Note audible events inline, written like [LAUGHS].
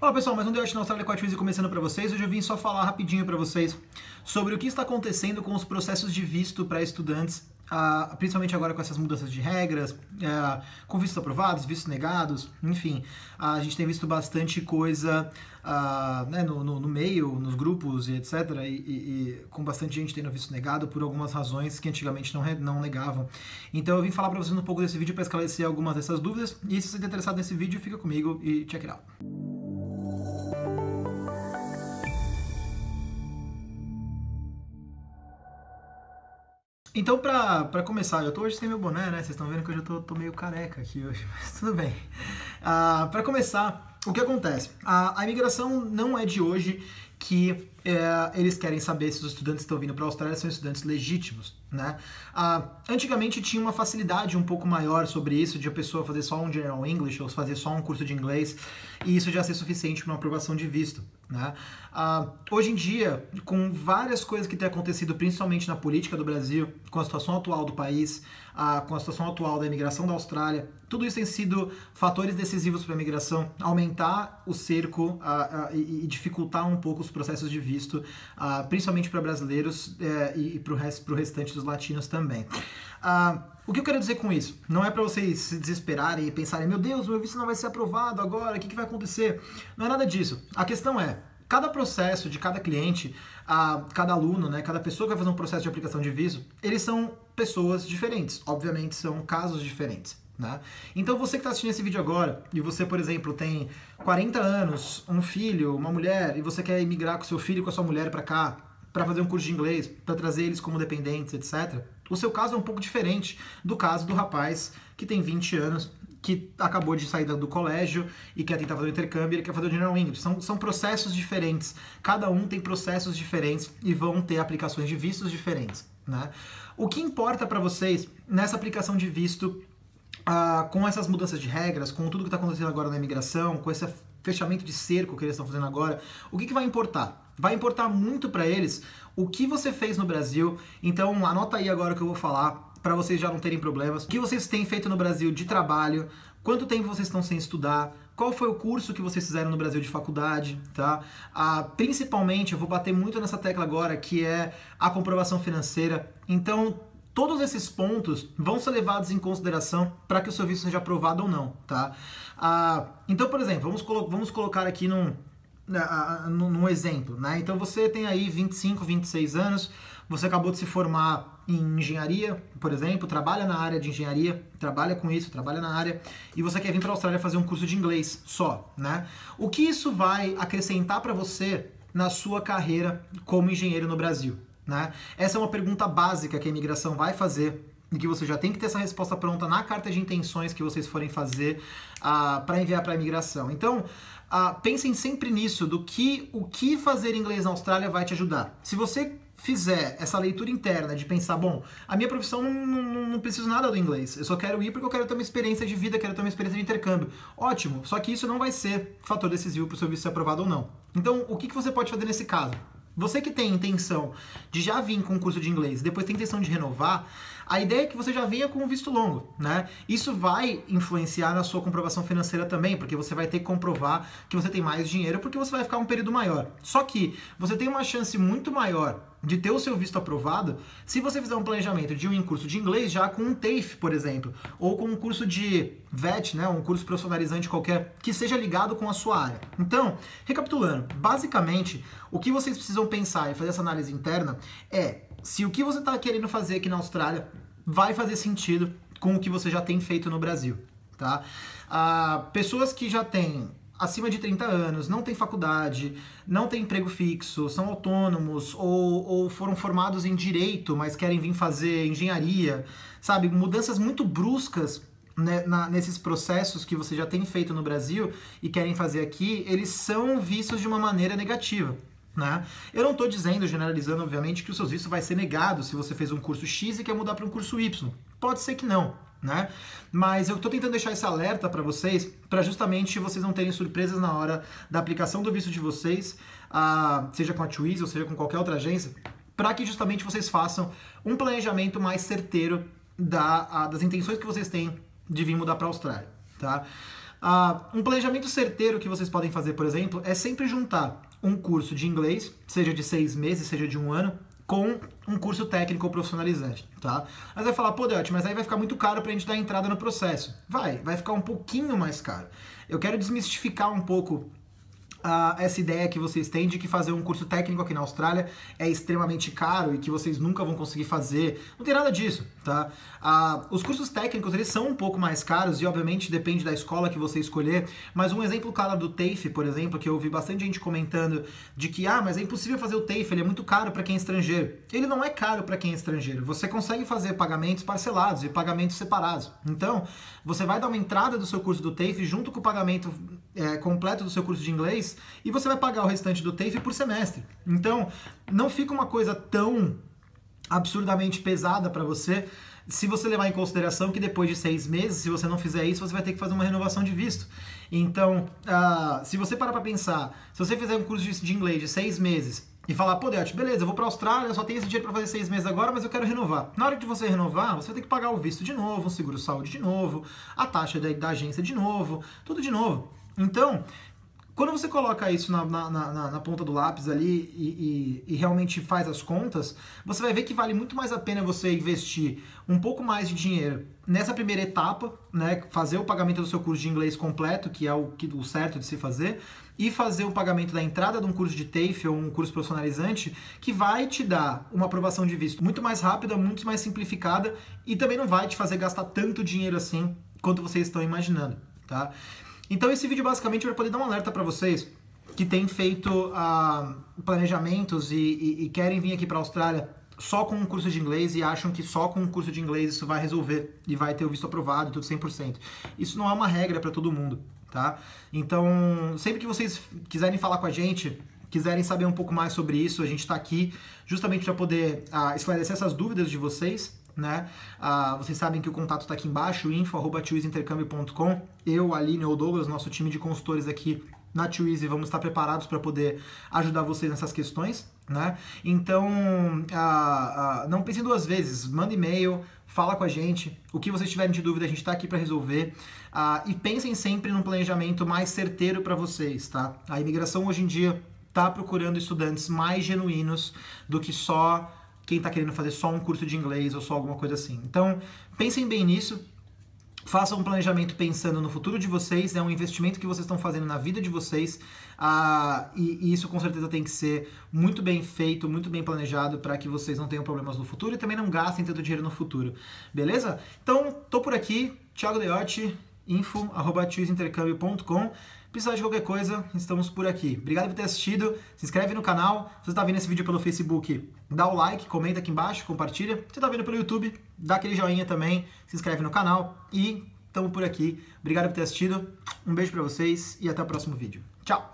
Olá pessoal, mais um The Art na Austrália com a Twizy começando para vocês. Hoje eu vim só falar rapidinho para vocês sobre o que está acontecendo com os processos de visto para estudantes, uh, principalmente agora com essas mudanças de regras, uh, com vistos aprovados, vistos negados, enfim. Uh, a gente tem visto bastante coisa né, no, no, no, meio, nos grupos e etc. E, e, e, com bastante gente tendo visto negado por algumas razões que antigamente não, não negavam. Então eu vim falar para vocês um pouco desse vídeo para esclarecer algumas dessas dúvidas. E se você está interessado nesse vídeo, fica comigo e check it out. Então, pra, pra começar, eu tô hoje sem meu boné, né? Vocês estão vendo que eu já tô, tô, meio careca aqui hoje, [LAUGHS] mas tudo bem. Uh, pra começar, o que acontece? A, a imigração não é de hoje que é, eles querem saber se os estudantes que estão vindo para a Austrália são estudantes legítimos, né? Ah, antigamente tinha uma facilidade um pouco maior sobre isso, de a pessoa fazer só um General English ou fazer só um curso de inglês, e isso já ser suficiente para uma aprovação de visto, né? Ah, hoje em dia, com várias coisas que têm acontecido, principalmente na política do Brasil, com a situação atual do país, ah, com a situação atual da imigração da Austrália, tudo isso tem sido fatores decisivos para a imigração, aumentar o cerco ah, ah, e, e dificultar um pouco os processos de visto, uh, principalmente para brasileiros uh, e, e para o rest, restante dos latinos também. Uh, o que eu quero dizer com isso? Não é para vocês se desesperarem e pensarem, meu Deus, meu visto não vai ser aprovado agora, o que, que vai acontecer? Não é nada disso. A questão é, cada processo de cada cliente, a, cada aluno, né, cada pessoa que vai fazer um processo de aplicação de visto, eles são pessoas diferentes. Obviamente, são casos diferentes. Né? Então você que está assistindo esse vídeo agora e você, por exemplo, tem 40 anos, um filho, uma mulher e você quer emigrar com seu filho e com a sua mulher para cá para fazer um curso de inglês, para trazer eles como dependentes, etc. O seu caso é um pouco diferente do caso do rapaz que tem 20 anos, que acabou de sair do colégio e quer tentar fazer o intercâmbio, ele quer fazer o General English. São, são processos diferentes. Cada um tem processos diferentes e vão ter aplicações de vistos diferentes. Né? O que importa para vocês nessa aplicação de visto ah, com essas mudanças de regras, com tudo que está acontecendo agora na imigração, com esse fechamento de cerco que eles estão fazendo agora, o que, que vai importar? Vai importar muito para eles o que você fez no Brasil. Então anota aí agora o que eu vou falar para vocês já não terem problemas. O que vocês têm feito no Brasil de trabalho, quanto tempo vocês estão sem estudar, qual foi o curso que vocês fizeram no Brasil de faculdade, tá? Ah, principalmente, eu vou bater muito nessa tecla agora, que é a comprovação financeira. Então, Todos esses pontos vão ser levados em consideração para que o seu visto seja aprovado ou não, tá? Ah, então, por exemplo, vamos, colo vamos colocar aqui num, uh, num exemplo, né? Então você tem aí 25, 26 anos, você acabou de se formar em engenharia, por exemplo, trabalha na área de engenharia, trabalha com isso, trabalha na área, e você quer vir para a Austrália fazer um curso de inglês só, né? O que isso vai acrescentar para você na sua carreira como engenheiro no Brasil? Né? Essa é uma pergunta básica que a imigração vai fazer e que você já tem que ter essa resposta pronta na carta de intenções que vocês forem fazer uh, ah, para enviar para a imigração. Então, uh, pensem sempre nisso, do que o que fazer inglês na Austrália vai te ajudar. Se você fizer essa leitura interna de pensar, bom, a minha profissão não, não, não preciso nada do inglês, eu só quero ir porque eu quero ter uma experiência de vida, quero ter uma experiência de intercâmbio. Ótimo, só que isso não vai ser fator decisivo para o seu visto ser aprovado ou não. Então, o que, que você pode fazer nesse caso? Você que tem intenção de já vir com um curso de inglês, depois tem intenção de renovar, a ideia é que você já venha com um visto longo, né? Isso vai influenciar na sua comprovação financeira também, porque você vai ter que comprovar que você tem mais dinheiro, porque você vai ficar um período maior. Só que você tem uma chance muito maior de ter o seu visto aprovado se você fizer um planejamento de um curso de inglês já com um TAFE, por exemplo, ou com um curso de VET, né, um curso profissionalizante qualquer, que seja ligado com a sua área. Então, recapitulando, basicamente, o que vocês precisam pensar e fazer essa análise interna é se o que você está querendo fazer aqui na Austrália vai fazer sentido com o que você já tem feito no Brasil, tá? Ah, pessoas que já têm acima de 30 anos, não têm faculdade, não têm emprego fixo, são autônomos ou, ou foram formados em direito, mas querem vir fazer engenharia, sabe? Mudanças muito bruscas né, na, nesses processos que você já tem feito no Brasil e querem fazer aqui, eles são vistos de uma maneira negativa. Né? Eu não estou dizendo, generalizando, obviamente, que o seu visto vai ser negado se você fez um curso X e quer mudar para um curso Y. Pode ser que não, né? Mas eu estou tentando deixar esse alerta para vocês, para justamente vocês não terem surpresas na hora da aplicação do visto de vocês, uh, seja com a Twiz ou seja com qualquer outra agência, para que justamente vocês façam um planejamento mais certeiro da, das intenções que vocês têm de vir mudar para a Austrália, tá? Uh, um planejamento certeiro que vocês podem fazer, por exemplo, é sempre juntar um curso de inglês, seja de seis meses, seja de um ano, com um curso técnico profissionalizante, tá? Mas vai falar, pô, Deote, mas aí vai ficar muito caro pra gente dar entrada no processo. Vai, vai ficar um pouquinho mais caro. Eu quero desmistificar um pouco Uh, essa ideia que vocês têm de que fazer um curso técnico aqui na Austrália é extremamente caro e que vocês nunca vão conseguir fazer. Não tem nada disso, tá? Uh, os cursos técnicos, eles são um pouco mais caros e, obviamente, depende da escola que você escolher, mas um exemplo claro do TAFE, por exemplo, que eu ouvi bastante gente comentando de que, ah, mas é impossível fazer o TAFE, ele é muito caro para quem é estrangeiro. Ele não é caro para quem é estrangeiro. Você consegue fazer pagamentos parcelados e pagamentos separados. Então, você vai dar uma entrada do seu curso do TAFE junto com o pagamento é, completo do seu curso de inglês e você vai pagar o restante do TAFE por semestre. Então, não fica uma coisa tão absurdamente pesada para você se você levar em consideração que depois de seis meses, se você não fizer isso, você vai ter que fazer uma renovação de visto. Então, uh, se você parar para pensar, se você fizer um curso de, inglês de seis meses e falar, pô, Deote, beleza, eu vou para a Austrália, só tenho esse dinheiro para fazer seis meses agora, mas eu quero renovar. Na hora de você renovar, você vai ter que pagar o visto de novo, o seguro-saúde de novo, a taxa da, da agência de novo, tudo de novo. Então, quando você coloca isso na, na, na, na ponta do lápis ali e, e, e, realmente faz as contas, você vai ver que vale muito mais a pena você investir um pouco mais de dinheiro nessa primeira etapa, né, fazer o pagamento do seu curso de inglês completo, que é o, que, o certo de se fazer, e fazer o pagamento da entrada de um curso de TAFE ou um curso profissionalizante, que vai te dar uma aprovação de visto muito mais rápida, muito mais simplificada e também não vai te fazer gastar tanto dinheiro assim quanto vocês estão imaginando, tá? Então esse vídeo basicamente vai poder dar um alerta para vocês que têm feito uh, planejamentos e, e, e, querem vir aqui para a Austrália só com um curso de inglês e acham que só com um curso de inglês isso vai resolver e vai ter o visto aprovado, tudo 100%. Isso não é uma regra para todo mundo, tá? Então, sempre que vocês quiserem falar com a gente, quiserem saber um pouco mais sobre isso, a gente está aqui justamente para poder uh, esclarecer essas dúvidas de vocês né? Ah, vocês sabem que o contato está aqui embaixo, info.twizintercâmbio.com. Eu, Aline ou Douglas, nosso time de consultores aqui na Twizy, vamos estar preparados para poder ajudar vocês nessas questões, né? Então, ah, ah, não pensem duas vezes, manda e-mail, fala com a gente, o que vocês tiverem de dúvida a gente está aqui para resolver e pensem sempre num planejamento mais certeiro para vocês, tá? A imigração hoje em dia está procurando estudantes mais genuínos do que só quem está querendo fazer só um curso de inglês ou só alguma coisa assim. Então, pensem bem nisso. Façam um planejamento pensando no futuro de vocês, é um investimento que vocês estão fazendo na vida de vocês, ah, e, e, isso com certeza tem que ser muito bem feito, muito bem planejado para que vocês não tenham problemas no futuro e também não gastem tanto dinheiro no futuro, beleza? Então, tô por aqui, Thiago Deotti, info, arroba Precisar de qualquer coisa, estamos por aqui. Obrigado por ter assistido. Se inscreve no canal. Se você está vendo esse vídeo pelo Facebook, dá o like, comenta aqui embaixo, compartilha. Se você está vendo pelo YouTube, dá aquele joinha também, se inscreve no canal e estamos por aqui. Obrigado por ter assistido. Um beijo para vocês e até o próximo vídeo. Tchau!